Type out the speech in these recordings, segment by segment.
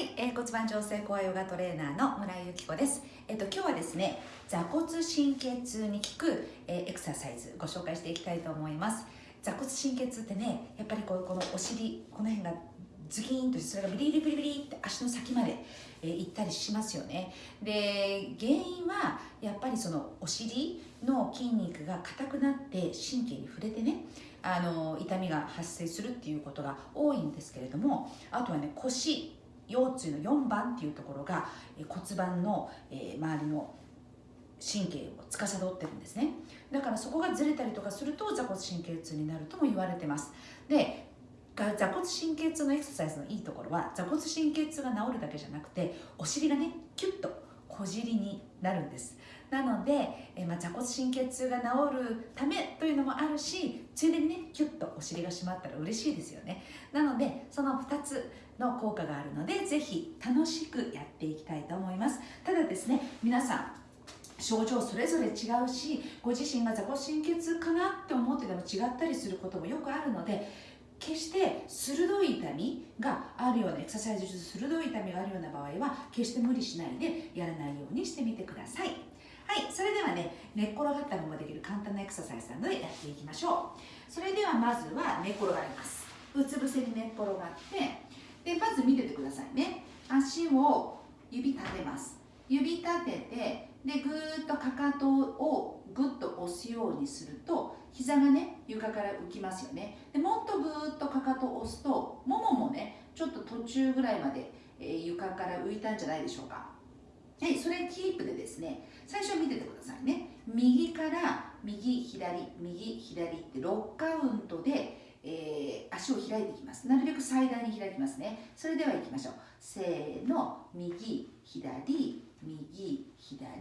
い、えー、骨盤調整コアヨガトレーナーの村井由紀子です。えっ、と今日はですね、座骨神経痛に効く、えーエクササイズご紹介していきたいと思います。座骨神経痛ってね、やっぱりこうこのお尻この辺がズキーンとそれがビリビリビリビリって足の先まで、えー行ったりしますよね。で原因はやっぱりそのお尻の筋肉が硬くなって神経に触れてね。あの痛みが発生するっていうことが多いんですけれどもあとはね腰腰椎の4番っていうところが骨盤の、え周りの神経を司ってるんですね。だからそこがずれたりとかすると座骨神経痛になるとも言われてます。で座骨神経痛のエクササイズのいいところは座骨神経痛が治るだけじゃなくてお尻がねキュッと小尻になるんです。なので、えまあ、座骨神経痛が治るためというのもあるしついでにねキュッとお尻が締まったら嬉しいですよね。なのでその2つの効果があるのでぜひ楽しくやっていきたいと思います。ただですね皆さん症状それぞれ違うしご自身が座骨神経痛かなって思ってても違ったりすることもよくあるので決して鋭い痛みがあるようなエクササイズ中鋭い痛みがあるような場合は決して無理しないでやらないようにしてみてください。はいそれではね寝っ転がったままできる簡単なエクササイズなのでやっていきましょう。それではまずは寝っ転がります。うつ伏せに寝っ転がってでまず見ててくださいね。足を指立てます。指立ててでぐーっとかかとをぐっと押すようにすると膝がね床から浮きますよね。でもっとぐーっとかかとを押すともももねちょっと途中ぐらいまで、えー床から浮いたんじゃないでしょうか。はいそれキープでですね最初見ててくださいね。右から右左右左って6カウントで、足を開いていきます。なるべく最大に開きますね。それでは行きましょう。せーの。右左右左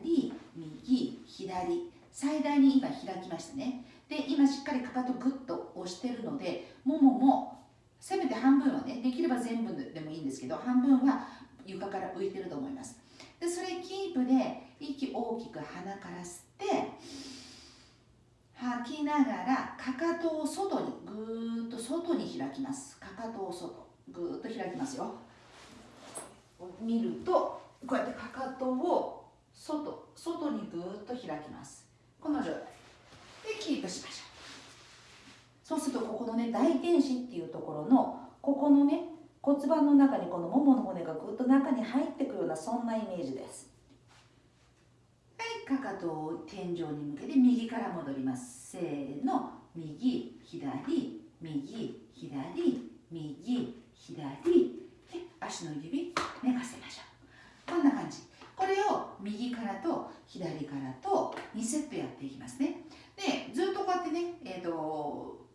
右左。最大に今開きましたね。で今しっかりかかとグッと押してるのでもももせめて半分はねできれば全部でもいいんですけど半分は床から浮いてると思います。でそれキープで息大きく鼻から吸って吐きながらかかとを外にぐーっと外に開きます。かかとを外ぐーっと開きますよ。見るとこうやってかかとを外外にぐーっと開きます。この状態でキープしましょう。そうするとここのね大天使っていうところのここのね骨盤の中にこのももの骨がぐっと中に入ってくるようなそんなイメージです。かかとを天井に向けて右から戻ります。せーの。右左右左右左で足の指寝かせましょうこんな感じこれを右からと左からと2セットやっていきますねでずっとこうやってね、えー、と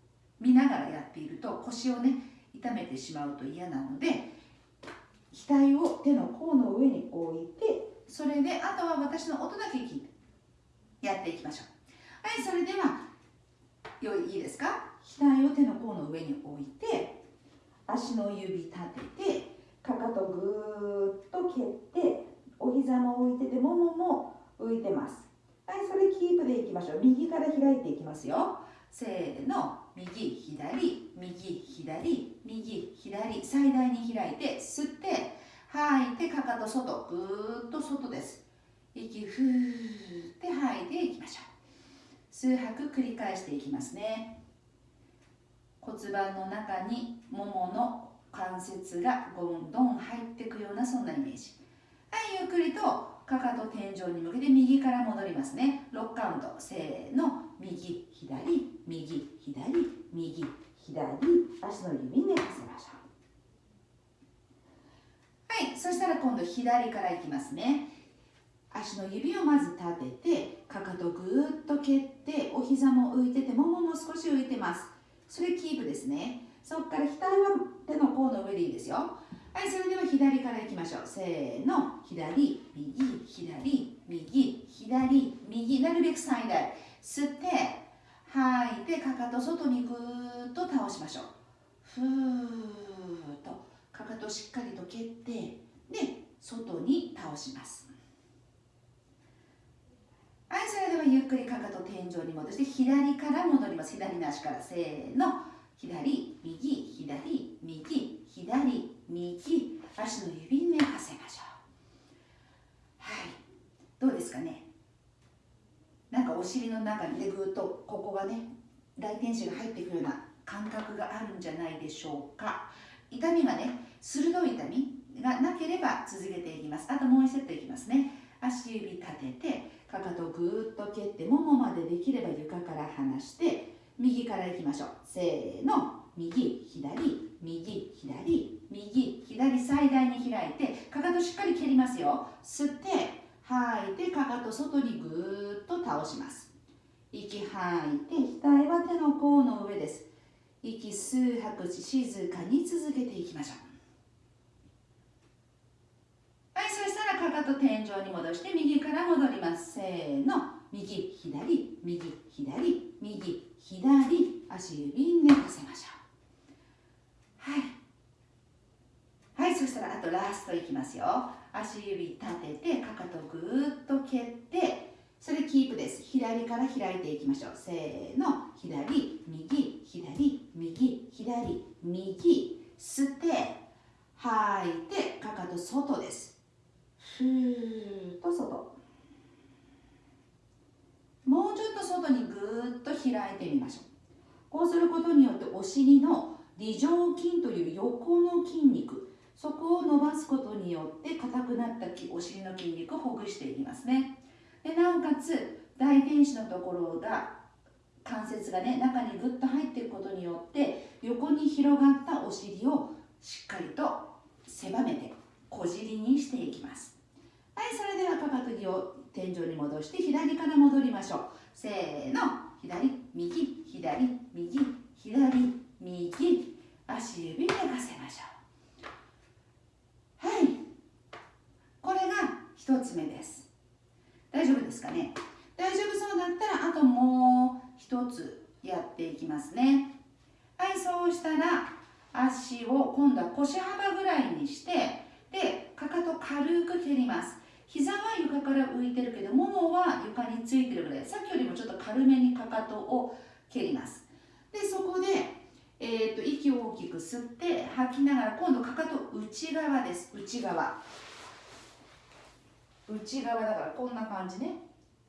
見ながらやっていると腰をね痛めてしまうと嫌なので額を手の甲の上に置いてそれであとは私の音だけ聞いてやっていきましょうはいそれではよいいいですか？額を手の甲の上に置いて足の指立ててかかとぐーっと蹴ってお膝も浮いててももも浮いてます。はいそれキープでいきましょう。右から開いていきますよ。せーの。右左右左右左最大に開いて吸って吐いてかかと外ぐーっと外です。息ふーって吐いていきましょう数拍繰り返していきますね。骨盤の中にももの関節がどんどん入っていくようなそんなイメージ。はいゆっくりとかかと天井に向けて右から戻りますね。6カウントせーの。右左。右左。右左。足の指寝かせましょう。はいそしたら今度左からいきますね。足の指をまず立ててかかとぐーっと蹴ってお膝も浮いててももも少し浮いてます。それキープですね。そこから額は手の甲の上でいいですよ。はいそれでは左からいきましょう。せーの。左右左右左右。なるべく最大。吸って吐いてかかと外にぐーっと倒しましょう。ふーっと。かかとしっかりと蹴ってで外に倒します。ゆっくりかかと天井に戻して左から戻ります。左の足からせーの。左右左右左右足の指に目をはせましょう。はい。どうですかね。なんかお尻の中にでぐっとここがね大天使が入ってくるような感覚があるんじゃないでしょうか。痛みがね鋭い痛みがなければ続けていきます。あともう1セットいきますね。足指立ててかかとぐーっと蹴ってももまでできれば床から離して右からいきましょう。せーの。右左。右左。右左最大に開いてかかとしっかり蹴りますよ。吸って吐いてかかと外にぐーっと倒します。息吐いて額は手の甲の上です。息吸う吐く静かに続けていきましょうはいそしたらかかと天井に戻して右から戻ります。せーの。右左右左右左足指寝かせましょうはいはいそしたらあとラストいきますよ足指立ててかかとぐーっと蹴ってそれキープです左から開いていきましょうせーの左右左右左右吸って吐いてかかと外ですふーと外。もうちょっと外にぐーっと開いてみましょう。こうすることによってお尻の梨状筋という横の筋肉。そこを伸ばすことによって硬くなったお尻の筋肉をほぐしていきますね。でなおかつ大天使のところが関節がね中にぐっと入っていくことによって横に広がったお尻をしっかりと狭めて小尻にしていきます。はいそれではかかと木を天井に戻して左から戻りましょう。せーの。左右。左右。左右。足指寝かせましょう。はい。これが1つ目です。大丈夫ですかね？大丈夫そうだったらあともう一つやっていきますね。はいそうしたら足を今度は腰幅ぐらいにしてでかかと軽く蹴ります。膝は床から浮いてるけどももは床についてるぐらい。さっきよりもちょっと軽めにかかとを蹴ります。でそこで、えーと、息を大きく吸って吐きながら今度かかと内側です。内側。内側だからこんな感じね。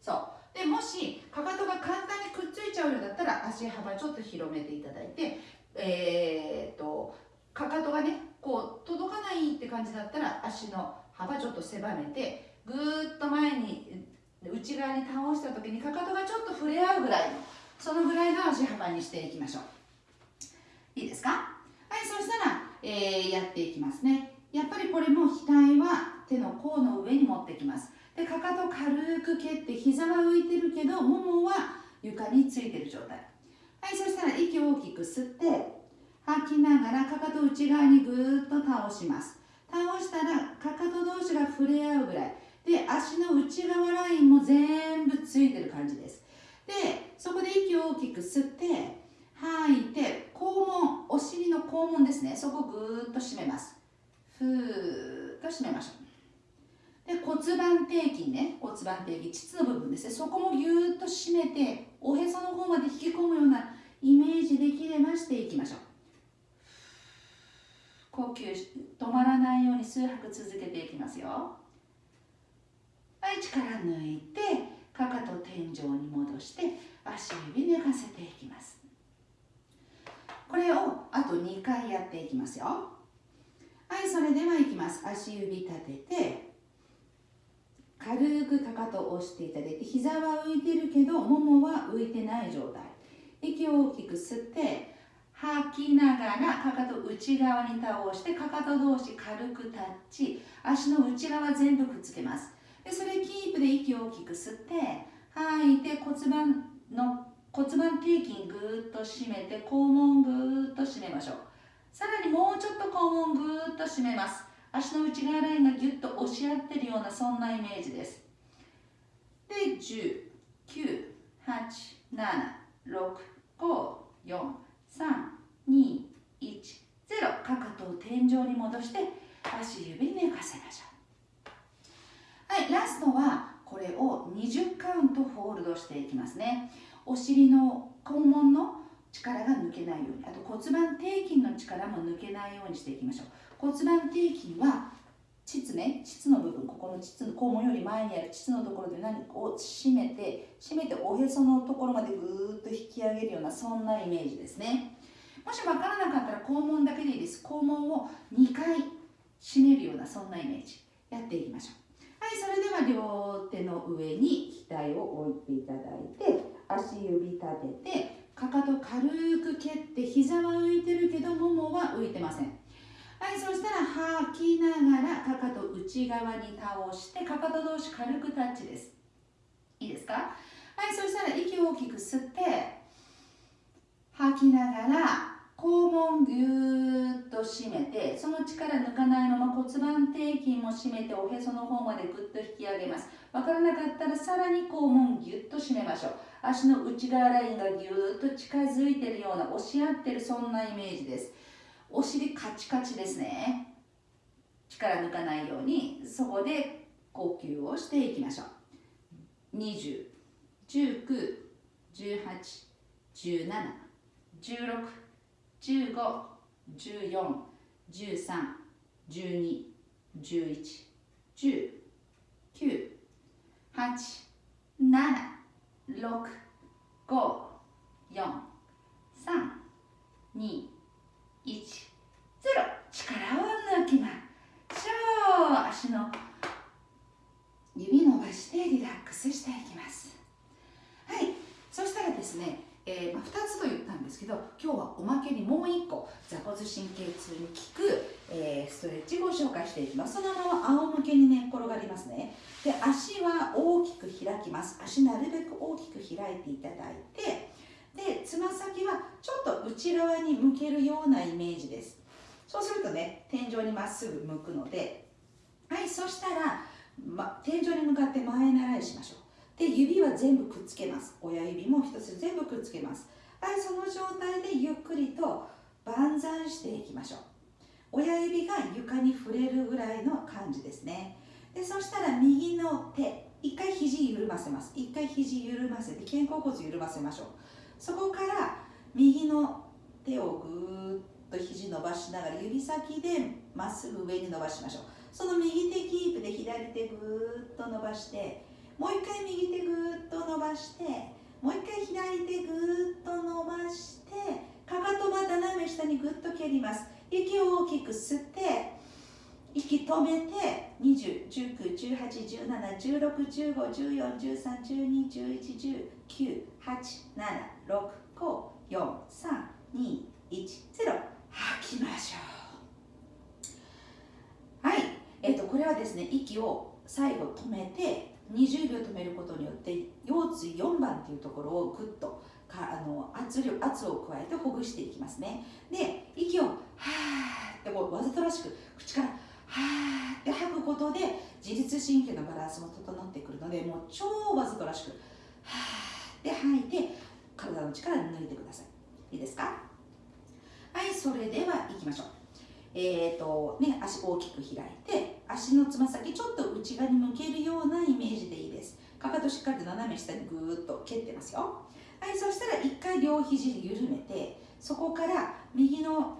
そう。でもしかかとが簡単にくっついちゃうようだったら足幅ちょっと広めていただいてえー、っとかかとがねこう届かないって感じだったら足の幅ちょっと狭めてぐーっと前に内側に倒した時にかかとがちょっと触れ合うぐらいのそのぐらいの足幅にしていきましょう。いいですか？はいそしたら、えー、やっていきますね。やっぱりこれも額は手の甲の上に持ってきます。でかかと軽く蹴って膝は浮いてるけどももは床についてる状態。はいそしたら息を大きく吸って吐きながらかかと内側にぐーっと倒します。たらかかと同士が触れ合うぐらい。で足の内側ラインも全部ついてる感じです。でそこで息を大きく吸って吐いて肛門お尻の肛門ですね。そこをぐーっと締めます。ふーっと締めましょう。で骨盤底筋ね。骨盤底筋膣の部分ですね。そこもぎゅーっと締めておへその方まで引き込むようなイメージできればしていきましょう呼吸止まらないように数拍続けていきますよ。はい力抜いてかかと天井に戻して足指寝かせていきます。これをあと2回やっていきますよ。はいそれではいきます。足指立てて軽くかかとを押していただいて膝は浮いてるけどももは浮いてない状態。息を大きく吸って吐きながらかかと内側に倒してかかと同士軽くタッチ。足の内側全部くっつけます。でそれキープで息を大きく吸って吐いて骨盤の骨盤底筋ぐーっと締めて肛門ぐーっと締めましょう。さらにもうちょっと肛門ぐーっと締めます。足の内側ラインがギュッと押し合ってるようなそんなイメージです。で10 9 8 7 6 5 4 3 2 1 0かかとを天井に戻して足指寝かせましょうはいラストはこれを20カウントホールドしていきますねお尻の肛門の力が抜けないようにあと骨盤底筋の力も抜けないようにしていきましょう。骨盤底筋は膣ね膣の部分ここの膣の肛門より前にある膣のところで何を締めて締めておへそのところまでぐーっと引き上げるようなそんなイメージですね。もし分からなかったら肛門だけでいいです。肛門を2回締めるようなそんなイメージやっていきましょう。はいそれでは両手の上に額を置いていただいて足指立ててかかと軽く蹴って膝は浮いてるけどももは浮いてません。はいそしたら吐きながらかかと内側に倒してかかと同士軽くタッチです。いいですか？はいそしたら息を大きく吸って吐きながら肛門ぎゅーっと締めてその力抜かないまま骨盤底筋も締めておへその方までぐっと引き上げます。わからなかったらさらに肛門ぎゅっと締めましょう。足の内側ラインがぎゅーっと近づいてるような押し合ってるそんなイメージです。お尻カチカチですね。力抜かないようにそこで呼吸をしていきましょう。20、19、18、17、16 15、14、13、12、11、10、9、8、7、6、5、4、3、2、1、0力を抜きましょう足の指伸ばしてリラックスしていきます。はい。そしたらですねえー、まあ、2つと言ったんですけど今日はおまけにもう1個座骨神経痛に効く、えー、ストレッチをご紹介していきます。そのまま仰向けにね転がりますね。で足は大きく開きます。足なるべく大きく開いていただいてでつま先はちょっと内側に向けるようなイメージです。そうするとね天井にまっすぐ向くのではいそしたら、ま、天井に向かって前習いしましょう。で指は全部くっつけます。親指も一つ全部くっつけます。はいその状態でゆっくりと万歳していきましょう。親指が床に触れるぐらいの感じですね。でそしたら右の手一回肘緩ませます。一回肘緩ませて肩甲骨緩ませましょう。そこから右の手をぐーっと肘伸ばしながら指先でまっすぐ上に伸ばしましょう。その右手キープで左手ぐーっと伸ばしてもう一回右手ぐーっと伸ばしてもう一回左手ぐーっと伸ばしてかかとは斜め下にぐっと蹴ります。息を大きく吸って息止めて20、19、18、17、16、15、14、13、12、11、10、9、8、7、6、5、4、3、2、1、0吐きましょう。はい、えっ、ー、とこれはですね息を最後止めて20秒止めることによって腰椎4番っていうところをぐっとかあの圧力圧を加えてほぐしていきますね。で息をはーってこうわざとらしく口からはーって吐くことで自律神経のバランスも整ってくるのでもう超わざとらしくはーって吐いて体の力抜いてください。いいですか？はいそれでは行きましょう。えっ、ー、とね足大きく開いて足のつま先ちょっと内側に向けるようなイメージでいいです。かかとしっかりと斜め下にぐーっと蹴ってますよ。はいそしたら一回両肘緩めてそこから右の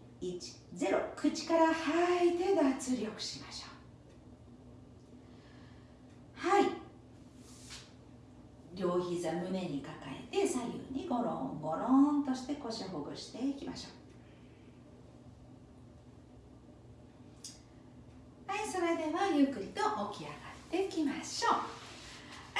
1、0、口から吐いて脱力しましょう。はい。両膝胸に抱えて左右にゴロンゴロンとして腰ほぐしていきましょう。はいそれではゆっくりと起き上がっていきましょう。は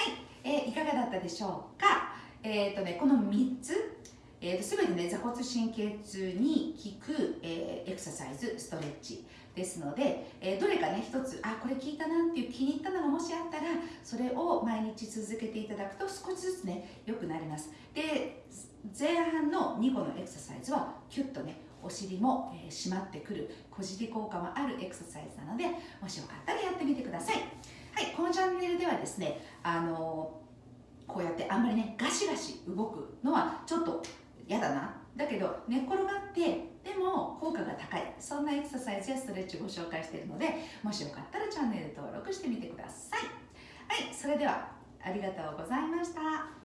い、えー、いかがだったでしょうか？えっ、ー、とねこの3つえーと、全てね座骨神経痛に効く、えー、エクササイズストレッチですので、えー、どれかね一つあこれ効いたなっていう気に入ったのがもしあったらそれを毎日続けていただくと少しずつね良くなります。で前半の2個のエクササイズはキュッとねお尻も、えー、締まってくる小尻効果もあるエクササイズなのでもしよかったらやってみてください。はい今のチャンネルではですねあのこうやってあんまりねガシガシ動くのはちょっと嫌だな。だけど寝っ転がってでも効果が高い。そんなエクササイズやストレッチをご紹介しているのでもしよかったらチャンネル登録してみてください。はいそれではありがとうございました。